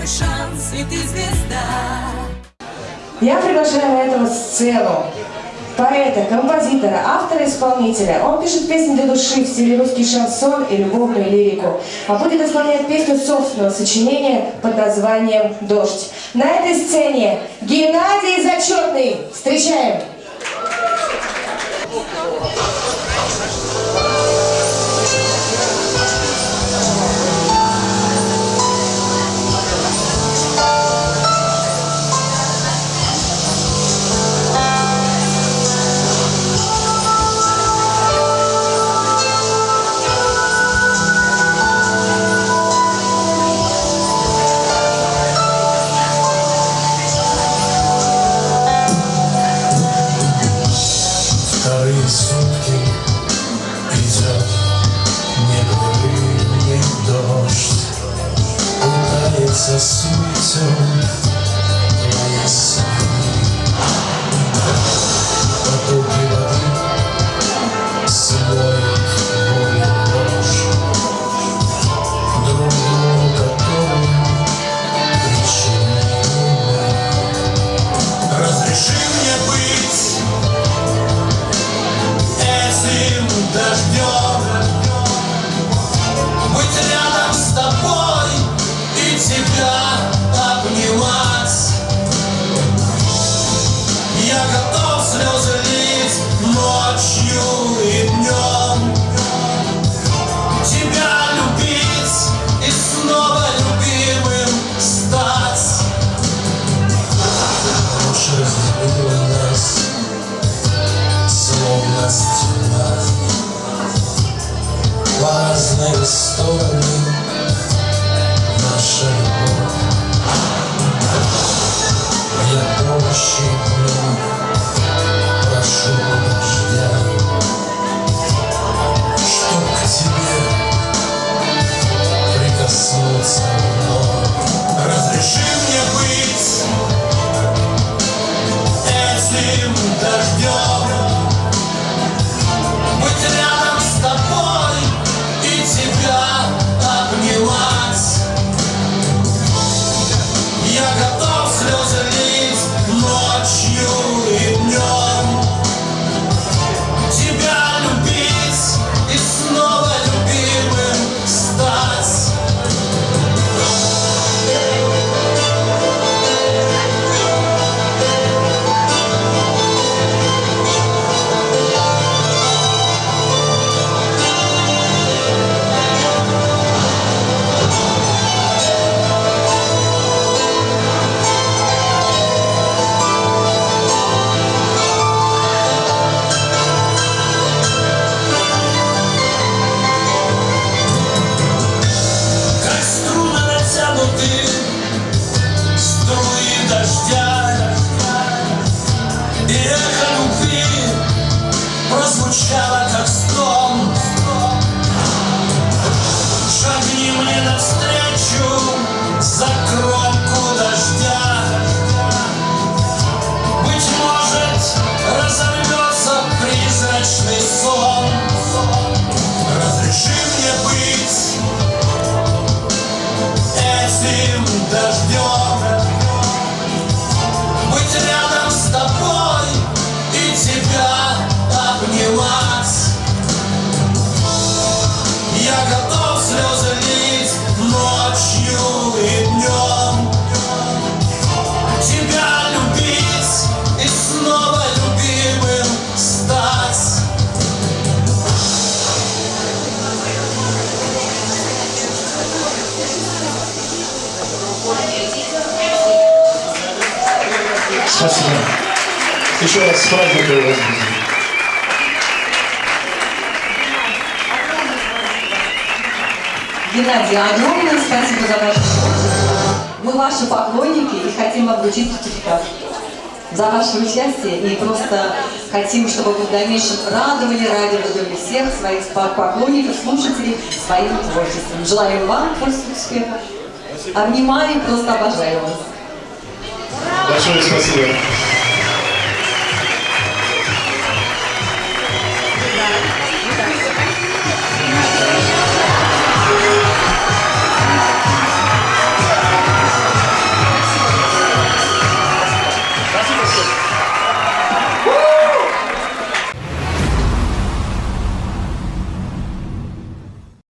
твой шанс, и ты звезда. Я приглашаю на эту сцену поэта, композитора, автора-исполнителя. Он пишет песни для души в стиле русский шансон и любовную лирику. А будет исполнять песню собственного сочинения под названием «Дождь». На этой сцене Геннадий Зачетный. Встречаем! Пытается сметем мои сны. Потоки воды смоют и ложь, Друг другу которым причинили мы. Разреши мне быть этим дождем дождем Спасибо. Еще раз с праздником вас. Геннадий, огромное спасибо за ваш Мы ваши поклонники и хотим вам вручить сертификат за ваше участие и просто хотим, чтобы вы в дальнейшем радовали, радовали всех своих поклонников, слушателей своим творчеством. Желаем вам творческих успехов. Обнимаю и просто обожаю вас. Большое спасибо.